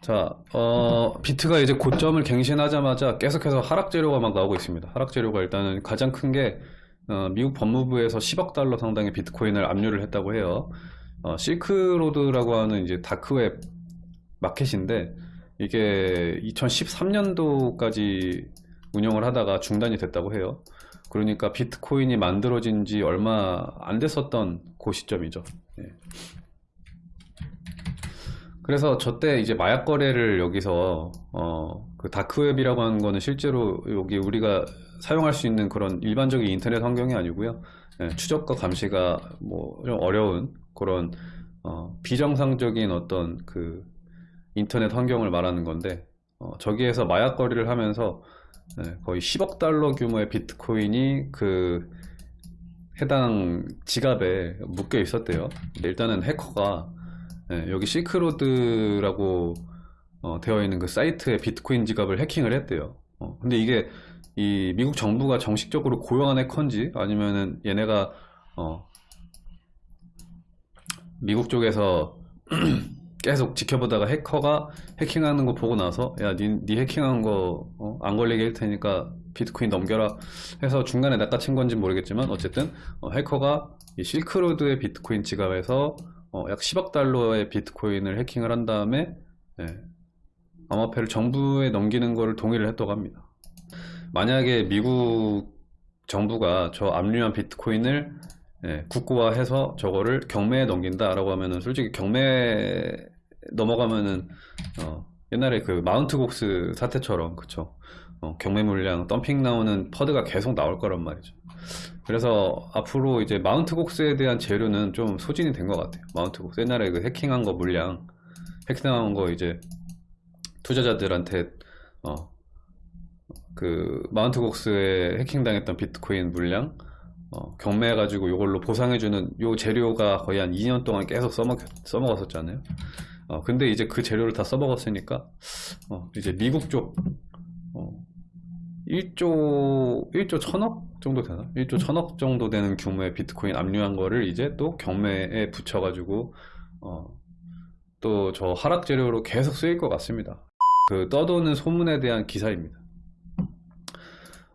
자, 어, 비트가 이제 고점을 갱신하자마자 계속해서 하락 재료가 막 나오고 있습니다. 하락 재료가 일단은 가장 큰 게, 어, 미국 법무부에서 10억 달러 상당의 비트코인을 압류를 했다고 해요. 어, 실크로드라고 하는 이제 다크웹 마켓인데, 이게 2013년도까지 운영을 하다가 중단이 됐다고 해요. 그러니까 비트코인이 만들어진 지 얼마 안 됐었던 그 시점이죠. 예. 그래서 저 때 이제 마약 거래를 여기서 어, 그 다크웹이라고 하는 거는 실제로 여기 우리가 사용할 수 있는 그런 일반적인 인터넷 환경이 아니고요. 예, 추적과 감시가 뭐 좀 어려운 그런 어, 비정상적인 어떤 그 인터넷 환경을 말하는 건데 어, 저기에서 마약 거래를 하면서 예, 거의 10억 달러 규모의 비트코인이 그 해당 지갑에 묶여 있었대요. 일단은 해커가 예, 여기 실크로드라고 어, 되어 있는 그 사이트의 비트코인 지갑을 해킹을 했대요. 어, 근데 이게 이 미국 정부가 정식적으로 고용한 해커인지 아니면은 얘네가 어, 미국 쪽에서 계속 지켜보다가 해커가 해킹하는 거 보고 나서 야, 니, 니 해킹한 거안 걸리게 할 테니까 비트코인 넘겨라 해서 중간에 낚아챈 건지 모르겠지만 어쨌든 어, 해커가 이 실크로드의 비트코인 지갑에서 어, 약 10억 달러의 비트코인을 해킹을 한 다음에 예, 암호화폐를 정부에 넘기는 거를 동의를 했다고 합니다. 만약에 미국 정부가 저 압류한 비트코인을 예, 국고화해서 저거를 경매에 넘긴다라고 하면은 솔직히 경매 넘어가면은 어, 옛날에 그 마운트 곡스 사태처럼 그쵸 어, 경매 물량 덤핑 나오는 퍼드가 계속 나올 거란 말이죠. 그래서 앞으로 이제 마운트 곡스에 대한 재료는 좀 소진이 된 것 같아요. 마운트 곡스 옛날에 그 해킹한 거 물량 해킹한 거 이제 투자자들한테 어, 그 마운트 곡스에 해킹당했던 비트코인 물량 어, 경매해가지고 이걸로 보상해주는 요 재료가 거의 한 2년 동안 계속 써먹, 써먹었었잖아요. 어, 근데 이제 그 재료를 다 써먹었으니까, 어, 이제 미국 쪽, 어, 1조, 1조 천억 정도 되나? 1조 천억 정도 되는 규모의 비트코인 압류한 거를 이제 또 경매에 붙여가지고, 어, 또 저 하락 재료로 계속 쓰일 것 같습니다. 그 떠도는 소문에 대한 기사입니다.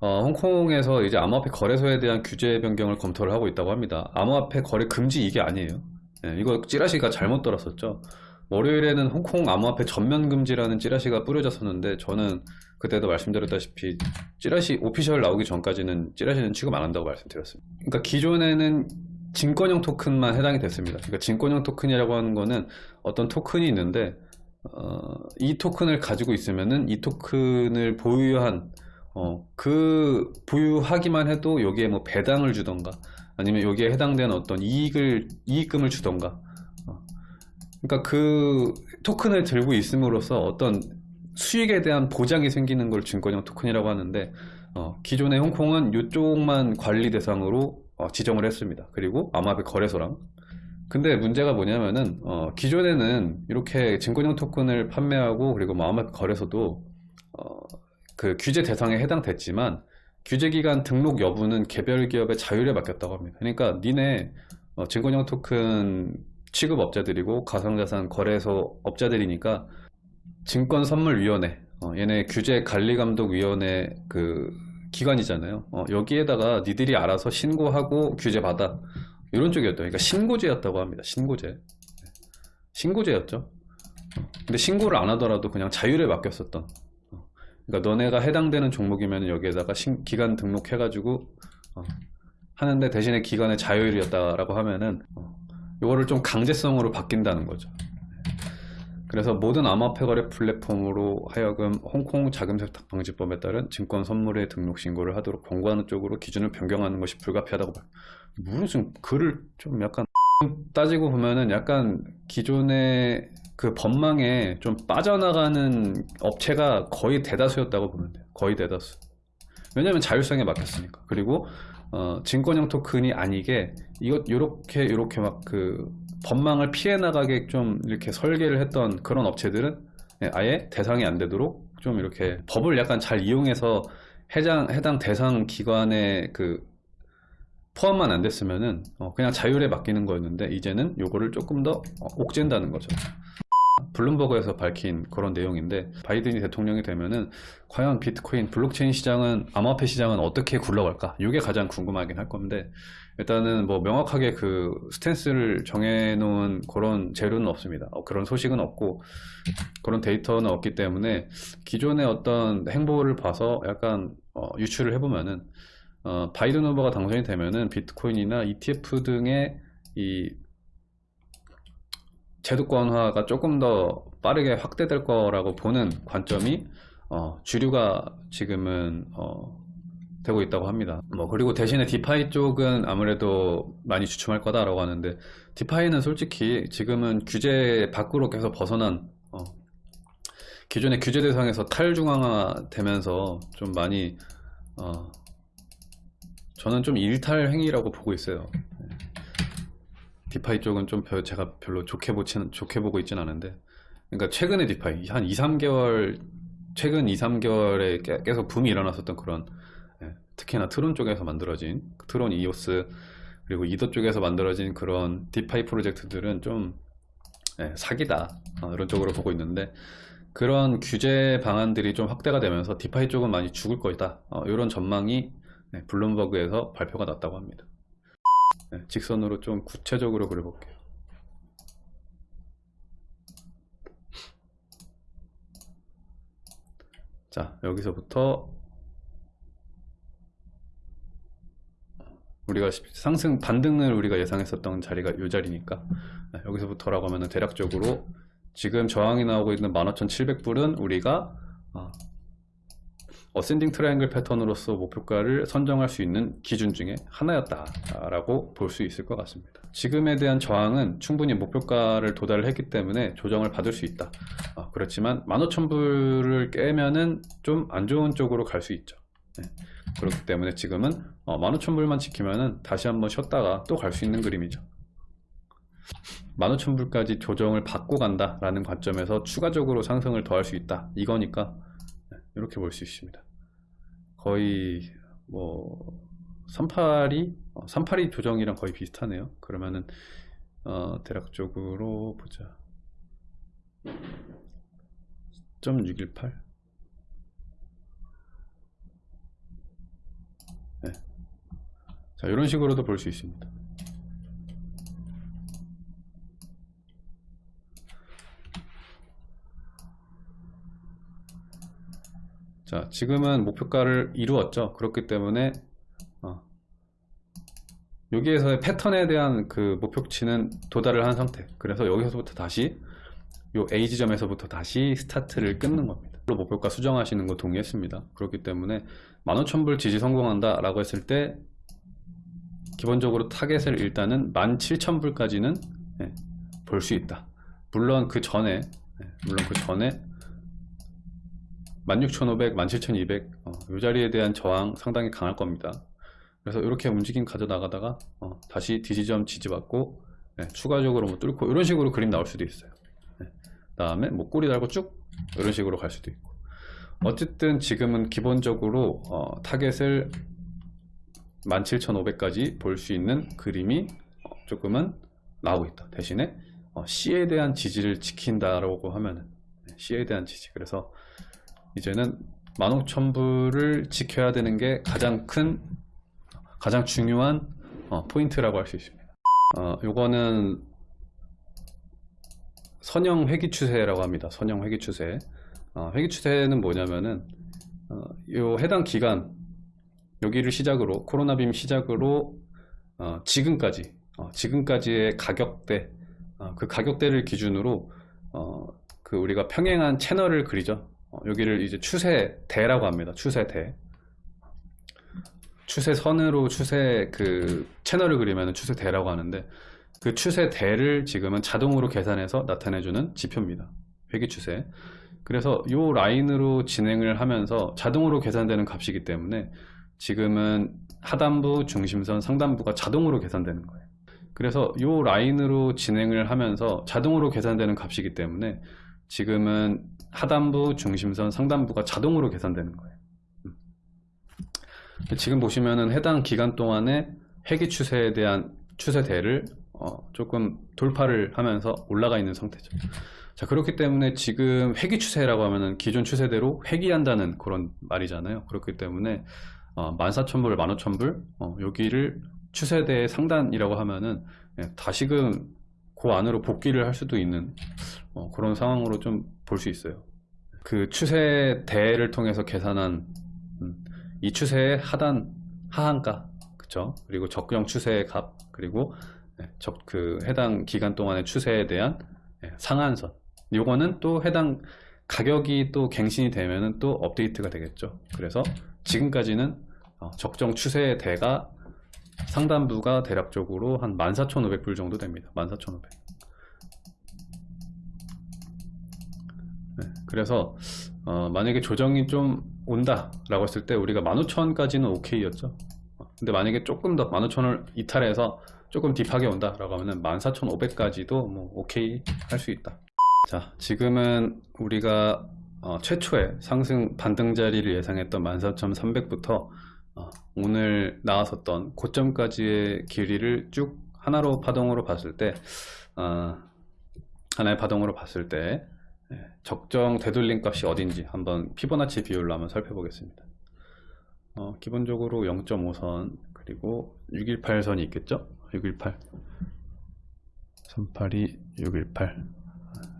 어, 홍콩에서 이제 암호화폐 거래소에 대한 규제 변경을 검토를 하고 있다고 합니다. 암호화폐 거래 금지 이게 아니에요. 예, 이거 찌라시가 잘못 들었었죠. 월요일에는 홍콩 암호화폐 전면 금지라는 찌라시가 뿌려졌었는데 저는 그때도 말씀드렸다시피 찌라시 오피셜 나오기 전까지는 찌라시는 취급 안 한다고 말씀드렸습니다. 그러니까 기존에는 증권형 토큰만 해당이 됐습니다. 그러니까 증권형 토큰이라고 하는 거는 어떤 토큰이 있는데 어, 이 토큰을 가지고 있으면은 이 토큰을 보유한 어, 그 보유하기만 해도 여기에 뭐 배당을 주던가 아니면 여기에 해당되는 어떤 이익을 이익금을 주던가 어, 그러니까 그 토큰을 들고 있음으로써 어떤 수익에 대한 보장이 생기는 걸 증권형 토큰이라고 하는데 어, 기존의 홍콩은 이쪽만 관리 대상으로 어, 지정을 했습니다. 그리고 암호화폐 거래소랑 근데 문제가 뭐냐면은 어, 기존에는 이렇게 증권형 토큰을 판매하고 그리고 뭐 암호화폐 거래소도 어, 그 규제 대상에 해당됐지만 규제기간 등록 여부는 개별 기업의 자율에 맡겼다고 합니다. 그러니까 니네 어, 증권형 토큰 취급업자들이고 가상자산 거래소 업자들이니까 증권선물위원회 어, 얘네 규제관리감독위원회 그 기관이잖아요. 어, 여기에다가 니들이 알아서 신고하고 규제받아 이런 쪽이었다. 그러니까 신고제였다고 합니다. 신고제. 신고제였죠. 근데 신고를 안 하더라도 그냥 자율에 맡겼었던 그러니까 너네가 해당되는 종목이면 여기에다가 신, 기간 등록해가지고 어, 하는데 대신에 기간의 자율이었다라고 하면은 어, 이거를 좀 강제성으로 바뀐다는 거죠. 그래서 모든 암호화폐 거래 플랫폼으로 하여금 홍콩 자금 세탁 방지법에 따른 증권 선물의 등록 신고를 하도록 권고하는 쪽으로 기준을 변경하는 것이 불가피하다고 봐요. 무슨 글을 좀 약간 따지고 보면은 약간 기존의 그 법망에 좀 빠져나가는 업체가 거의 대다수였다고 보면 돼요. 거의 대다수. 왜냐면 자율성에 맡겼으니까. 그리고 어, 증권형 토큰이 아니게 이것 요렇게 요렇게 막 그 법망을 피해 나가게 좀 이렇게 설계를 했던 그런 업체들은 예, 아예 대상이 안 되도록 좀 이렇게 법을 약간 잘 이용해서 해당 해당 대상 기관의 그 포함만 안 됐으면은 어, 그냥 자율에 맡기는 거였는데 이제는 요거를 조금 더 어, 옥죄다는 거죠. 블룸버그에서 밝힌 그런 내용인데 바이든이 대통령이 되면은 과연 비트코인 블록체인 시장은 암호화폐 시장은 어떻게 굴러갈까? 이게 가장 궁금하긴 할 건데 일단은 뭐 명확하게 그 스탠스를 정해놓은 그런 재료는 없습니다. 어, 그런 소식은 없고 그런 데이터는 없기 때문에 기존의 어떤 행보를 봐서 약간 어, 유추를 해보면은 어, 바이든 후보가 당선이 되면은 비트코인이나 ETF 등의 이 제도권화가 조금 더 빠르게 확대될 거라고 보는 관점이 어, 주류가 지금은 어, 되고 있다고 합니다. 뭐 그리고 대신에 디파이 쪽은 아무래도 많이 주춤할 거다라고 하는데 디파이는 솔직히 지금은 규제 밖으로 계속 벗어난 어, 기존의 규제 대상에서 탈중앙화 되면서 좀 많이 어, 저는 좀 일탈 행위라고 보고 있어요. 네. DeFi 쪽은 좀 별- 제가 별로 좋게 보지는 좋게 보고 있진 않은데 그러니까 최근에 DeFi 한 2, 3개월 최근 2, 3개월에 계- 계속 붐이 일어났었던 그런 예, 특히나 트론 쪽에서 만들어진 트론 이오스 그리고 이더 쪽에서 만들어진 그런 DeFi 프로젝트들은 좀 예, 사기다 어, 이런 쪽으로 보고 있는데 그런 규제 방안들이 좀 확대가 되면서 DeFi 쪽은 많이 죽을 거다 어, 이런 전망이 네, 블룸버그에서 발표가 났다고 합니다. 네, 직선으로 좀 구체적으로 그려볼게요. 자, 여기서부터 우리가 시- 상승 반등을 우리가 예상했었던 자리가 이 자리니까 네, 여기서부터라고 하면은 대략적으로 지금 저항이 나오고 있는 15,700불은 우리가 어, ascending triangle pattern으로서 목표가를 선정할 수 있는 기준 중에 하나였다라고 볼 수 있을 것 같습니다. 지금에 대한 저항은 충분히 목표가를 도달을 했기 때문에 조정을 받을 수 있다. 어, 그렇지만 15,000불을 깨면은 좀 안 좋은 쪽으로 갈 수 있죠. 네. 그렇기 때문에 지금은 어, 15,000불만 지키면은 다시 한번 쉬었다가 또 갈 수 있는 그림이죠. 15,000불까지 조정을 받고 간다라는 관점에서 추가적으로 상승을 더할 수 있다. 이거니까 네, 이렇게 볼 수 있습니다. 거의 뭐 38이 38이 조정이랑 거의 비슷하네요. 그러면은 어, 대략적으로 보자. 0.618 네. 자, 이런 식으로도 볼 수 있습니다. 자, 지금은 목표가를 이루었죠. 그렇기 때문에 어, 여기에서의 패턴에 대한 그 목표치는 도달을 한 상태. 그래서 여기서부터 다시 요 A 지점에서부터 다시 스타트를 끊는 겁니다. 목표가 수정하시는 거 동의했습니다. 그렇기 때문에 15,000불 지지 성공한다 라고 했을 때 기본적으로 타겟을 일단은 17,000불까지는 볼 수 있다. 물론 그 전에 예, 물론 그 전에 16,500, 17,200, 어, 이 자리에 대한 저항 상당히 강할 겁니다. 그래서 이렇게 움직임 가져나가다가 어, 다시 D 지점 지지받고 네, 추가적으로 뭐 뚫고 이런 식으로 그림 나올 수도 있어요. 네. 다음에 뭐 꼬리 달고 쭉 이런 식으로 갈 수도 있고. 어쨌든 지금은 기본적으로 어, 타겟을 17,500까지 볼 수 있는 그림이 어, 조금은 나오고 있다. 대신에 어, C에 대한 지지를 지킨다라고 하면은 네, C에 대한 지지. 그래서 이제는 15,000불을 지켜야 되는 게 가장 큰 가장 중요한 어, 포인트라고 할 수 있습니다. 어, 요거는 선형 회귀 추세라고 합니다. 선형 회귀 추세. 어, 회귀 추세는 뭐냐면은 어, 요 해당 기간 여기를 시작으로 코로나 빔 시작으로 어, 지금까지 어, 지금까지의 가격대 어, 그 가격대를 기준으로 어, 그 우리가 평행한 채널을 그리죠. 어, 여기를 이제 추세대라고 합니다. 추세대. 추세선으로 추세 그 채널을 그리면 추세대라고 하는데 그 추세대를 지금은 자동으로 계산해서 나타내주는 지표입니다. 회귀추세. 그래서 이 라인으로 진행을 하면서 자동으로 계산되는 값이기 때문에 지금은 하단부, 중심선, 상단부가 자동으로 계산되는 거예요. 그래서 이 라인으로 진행을 하면서 자동으로 계산되는 값이기 때문에 지금은 하단부, 중심선, 상단부가 자동으로 계산되는 거예요. 음. 지금 보시면은 해당 기간 동안에 회귀 추세에 대한 추세대를 어, 조금 돌파를 하면서 올라가 있는 상태죠. 자, 그렇기 때문에 지금 회귀 추세라고 하면은 기존 추세대로 회귀한다는 그런 말이잖아요. 그렇기 때문에 어, 14,000불, 15,000불 어, 여기를 추세대 상단이라고 하면은 예, 다시금 그 안으로 복귀를 할 수도 있는 어, 그런 상황으로 좀 볼 수 있어요. 그 추세 대를 통해서 계산한 음, 이 추세의 하단 하한가 그쵸? 그리고 적정 추세의 값 그리고 예, 적, 그 해당 기간 동안의 추세에 대한 예, 상한선 요거는 또 해당 가격이 또 갱신이 되면은 또 업데이트가 되겠죠. 그래서 지금까지는 어, 적정 추세의 대가 상단부가 대략적으로 한 14,500불 정도 됩니다. 14,500. 네, 그래서 어, 만약에 조정이 좀 온다 라고 했을 때 우리가 15,000까지는 오케이였죠. 어, 근데 만약에 조금 더 15,000을 이탈해서 조금 딥하게 온다 라고 하면은 14,500까지도 뭐 오케이 할 수 있다. 자, 지금은 우리가 어, 최초의 상승 반등 자리를 예상했던 14,300부터 어, 오늘 나왔었던 고점까지의 길이를 쭉 하나로 파동으로 봤을 때 어, 하나의 파동으로 봤을 때 예, 적정 되돌림 값이 어딘지 한번 피보나치 비율로 한번 살펴보겠습니다. 어, 기본적으로 0.5선 그리고 618선이 있겠죠? 618 382 618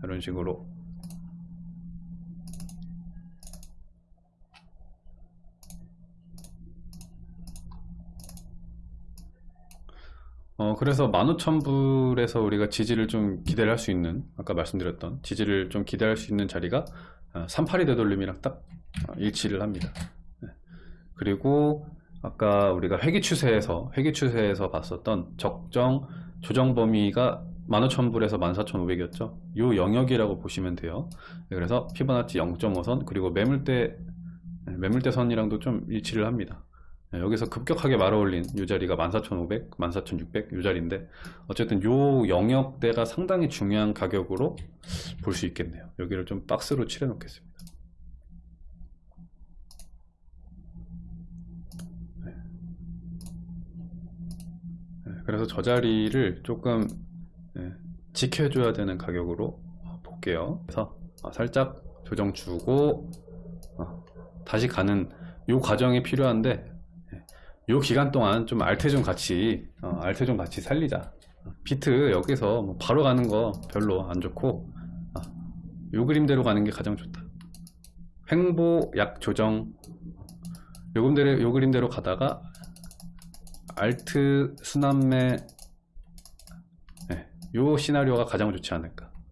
이런 식으로 어, 그래서 15,000불에서 우리가 지지를 좀 기대를 할 수 있는, 아까 말씀드렸던 지지를 좀 기대할 수 있는 자리가 38이 되돌림이랑 딱 어, 일치를 합니다. 네. 그리고 아까 우리가 회기 추세에서, 회기 추세에서 봤었던 적정 조정 범위가 15,000불에서 14,500이었죠. 요 영역이라고 보시면 돼요. 네, 그래서 피보나치 0.5선, 그리고 매물대, 네, 매물대 선이랑도 좀 일치를 합니다. 네, 여기서 급격하게 말아올린 이 자리가 14,500, 14,600이 자리인데 어쨌든 요 영역대가 상당히 중요한 가격으로 볼 수 있겠네요. 여기를 좀 박스로 칠해 놓겠습니다. 네. 네, 그래서 저 자리를 조금 네, 지켜줘야 되는 가격으로 볼게요. 그래서 어, 살짝 조정 주고 어, 다시 가는 요 과정이 필요한데 요 기간 동안 좀 알테 좀 같이 어, 알테 좀 같이 살리자. 비트 여기서 뭐 바로 가는 거 별로 안 좋고 어, 요 그림대로 가는 게 가장 좋다. 횡보 약 조정. 요 그림대로, 요 그림대로 가다가 알트 순환매. 네, 요 시나리오가 가장 좋지 않을까